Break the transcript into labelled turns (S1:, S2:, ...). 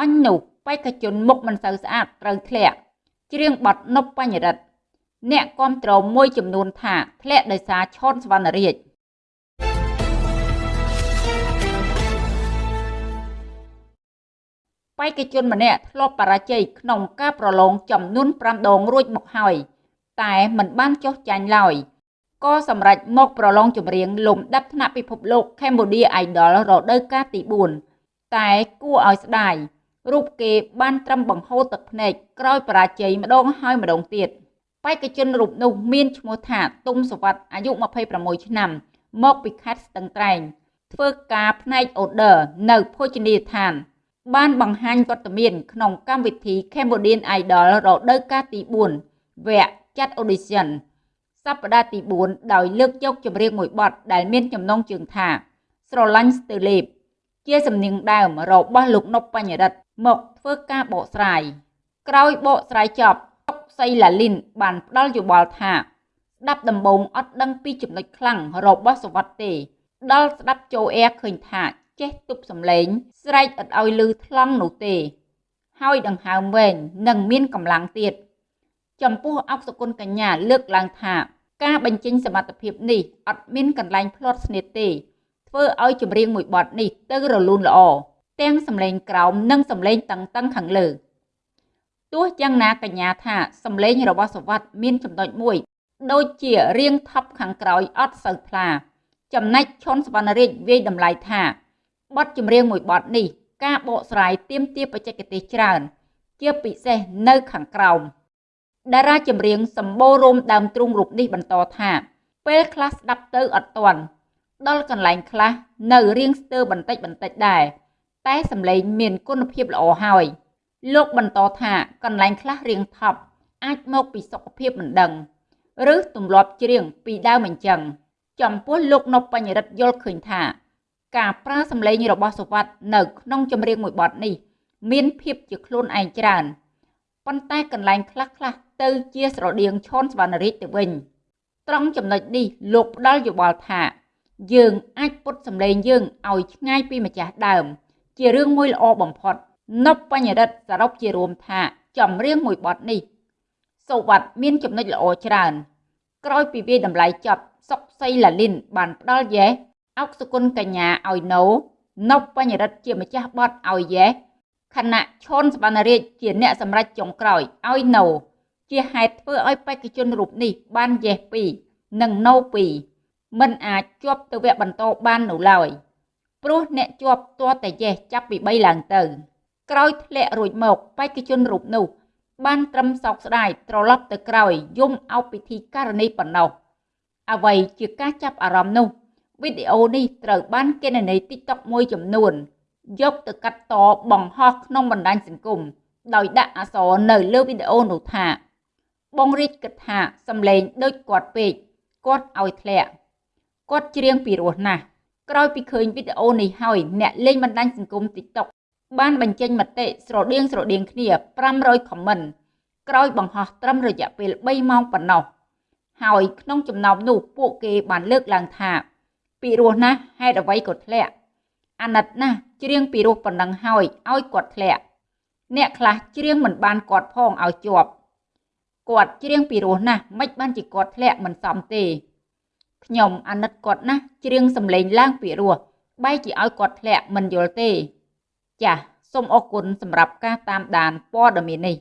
S1: អញនោះបេក្ខជនមុខមិនសូវស្អាតត្រូវធ្លាក់ច្រៀងបទនប់បញ្ញរិទ្ធអ្នកគាំទ្រមួយចំនួនថាធ្លាក់ដោយសារឈុនសវណ្ណរាជបេក្ខជនម្នាក់ធ្លាប់បរាជ័យក្នុងការប្រឡងចំនួន5ដងរួចមកហើយតែមិនបានចុះចាញ់ឡើយក៏សម្រេចមកប្រឡងចម្រៀងលំដាប់ថ្នាក់ពិភពលោក Cambodia Idol រដូវកាលទី4តែគួរឲ្យស្ដាយ រូបគេបានត្រឹមបង្ហូរទឹកភ្នែកក្រោយបរាជ័យម្ដងហើយម្ដងទៀតបេក្ខជនរូបនោះមានឈ្មោះថាទុំសវັດអាយុ26ឆ្នាំ មកពីខេត្តស្ទឹងត្រែង ធ្វើការផ្នែកអូដឺនៅភោជនីយដ្ឋាន បានបង្ហាញវត្តមានក្នុងកម្មវិធី Cambodian Idol រដូវកាលទី4វគ្គចាត់ audition សប្តាហ៍ទី4ដោយលើកយកចម្រៀងមួយបទដែលមានចំណងជើងថា ស្រឡាញ់ស្ទើលេបជាសំនៀងដើមរបស់លោកនប់បញ្ញរិទ្ធ មកធ្វើការបកស្រាយក្រោយបកស្រាយចប់អុកសីឡាលីនបានផ្ដល់យោបល់ថាស្ដាប់ដំបងអត់ដឹងពីចំណុចខ្លាំងរបស់សវត្តទេ ដល់ស្ដាប់ចូលអែឃើញថាចេះទប់សំឡេង ស្រែកអត់ឲ្យលឺថ្លង់នោះទេ ហើយដង្ហើមវែងនិងមានកម្លាំងទៀតចំពោះអុកសគុណកញ្ញាលើកឡើងថា ការបញ្ចេញសមត្ថភាពនេះអត់មានកន្លែងផ្លាត់ស្នៀតទេ ធ្វើឲ្យចម្រៀងមួយបទនេះទៅរលូនល្អ ទាំងសម្លេងក្រោមនិងសម្លេងតឹងតឹងខាងលើទោះយ៉ាងណាកញ្ញាថាសម្លេងរបស់សវັດមានចំណុចមួយ ដូចជារៀងថប់ខាងក្រោយអត់សូវថ្លាចំណែកឈុនសវណ្ណរាជវាយតម្លៃថាបទចម្រៀងមួយបទនេះ ការបកស្រាយទៀមទាបច្ចេកទេសច្រើន ជាពិសេសនៅខាងក្រោមតារាចម្រៀងសម្បូររោមដើមទ្រូងរូបនេះបន្តថាពេលខ្លះស្ដាប់ទៅអត់ទាន់ដល់កន្លែងខ្លះនៅរៀងស្ទើរបន្តិចបន្តិចដែរ តែសម្លេងមានគុណភាពល្អហើយលោកបន្តថាកន្លែងខ្លះរៀងថប់អាចមកពីសុខភាពមិនដឹង ឬទម្លាប់ច្រៀងពីដើមអញ្ចឹងចំពោះលោកនប់បញ្ញរិទ្ធយល់ឃើញថា ការប្រើសម្លេងរបស់សុវត្ថិនៅក្នុងចម្រៀងមួយបទនេះ មានភាពជាខ្លួនឯងច្រើនប៉ុន្តែកន្លែងខ្លះខ្លះទៅជាស្រដៀងឈុនសវណ្ណរាជទៅវិញត្រង់ចំណុចនេះលោកផ្ដល់យោបល់ថា យើងអាចពុតសម្លេងយើងឲ្យឆ្ងាយពីម្ចាស់ដើម ជារឿងមួយល្អបំផុតនប់បញ្ញរិទ្ធសរុបជារួមថាចម្រៀងមួយបទនេះសូវ័តមានចំណុចល្អច្រើនក្រោយពីវាតម្លៃចប់សុកសីឡាលីនបានផ្ដល់យ៉េសអុកសុគន្ធកញ្ញាឲ្យណូនប់បញ្ញរិទ្ធជាម្ចាស់បទឲ្យយ៉េសខណៈឈុនសវណ្ណរាជជាអ្នកសម្រេចចុងក្រោយឲ្យណូជាហេតុធ្វើឲ្យបេក្ខជនរូបនេះបានយ៉េស2និងណូ2មិនអាចជាប់ទៅវគ្គបន្តបាននៅឡើយ ព្រោះអ្នកជាប់ទាល់តែយ៉េសចាប់ពី3ឡើងទៅ ក្រោយធ្លាក់រួចមកបេក្ខជនរូបនោះ បានត្រឹមសោកស្ដាយត្រឡប់ទៅក្រោយយំអោបពិធីករណីប៉ុណ្ណោះអ្វីជាការចាប់អារម្មណ៍នោះវីដេអូនេះត្រូវបានគេណនី TikTok មួយចំនួន យកទៅកាត់តបង្ហោះក្នុងបណ្ដាញសង្គមដោយដាក់អក្សរនៅលើវីដេអូនោះថា បងរាជគិតថាសំឡេងដូចគាត់ពេកគាត់ឲ្យធ្លាក់គាត់ច្រៀងពីរោះណាស់ ក្រោយពីឃើញវីដេអូនេះហើយអ្នកលេងបណ្ដាញសង្គម TikTok បានបញ្ចេញមតិស្រដៀងស្រដៀងគ្នា500 comment ក្រោយបង្ហោះត្រឹមរយៈពេល3ម៉ោងប៉ុណ្ណោះហើយក្នុងចំណោមនោះពួកគេបានលើកឡើងថាពីរោះណាស់ហេតុអ្វីក៏ធ្លាក់អាណិតណាស់ច្រៀងពីរោះប៉ុណ្ណឹងហើយឲ្យគាត់ធ្លាក់អ្នកខ្លះច្រៀងមិនបានគាត់ផងឲ្យជាប់គាត់ច្រៀងពីរោះណាស់មិនបានជាគាត់ធ្លាក់មិនសមទេ ខ្ញុំអាណិតគាត់ណាស់ច្រៀងសំឡេងឡើងពីរោះបែរជាឲ្យគាត់ធ្លាក់មិនយល់ទេ ចាសសូមអរគុណសម្រាប់ការតាមដានព័ត៌មាននេះ